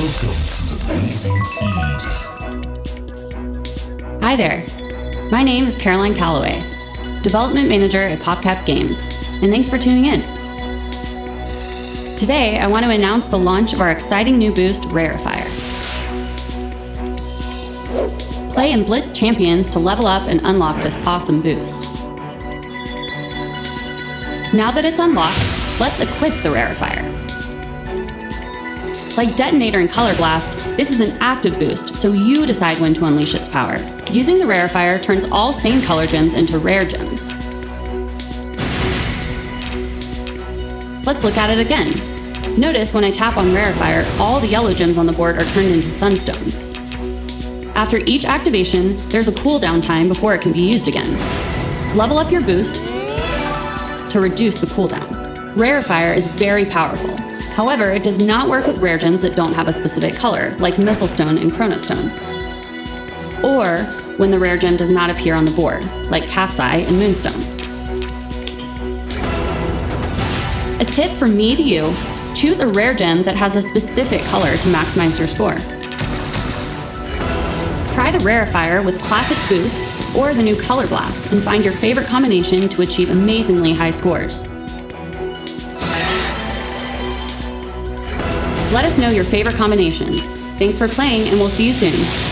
Welcome to the Blazing Feed. Hi there. My name is Caroline Calloway, Development Manager at PopCap Games, and thanks for tuning in. Today, I want to announce the launch of our exciting new boost, Rarefier. Play in Blitz Champions to level up and unlock this awesome boost. Now that it's unlocked, let's equip the Rarefier. Like Detonator and Color Blast, this is an active boost, so you decide when to unleash its power. Using the Rarefier turns all same color gems into rare gems. Let's look at it again. Notice when I tap on Rarefier, all the yellow gems on the board are turned into Sunstones. After each activation, there's a cooldown time before it can be used again. Level up your boost to reduce the cooldown. Rarefier is very powerful. However, it does not work with rare gems that don't have a specific color, like Mistlestone and Chronostone. Or when the rare gem does not appear on the board, like Cat's Eye and Moonstone. A tip from me to you, choose a rare gem that has a specific color to maximize your score. Try the Rarefier with classic boosts or the new Color Blast and find your favorite combination to achieve amazingly high scores. Let us know your favorite combinations. Thanks for playing, and we'll see you soon.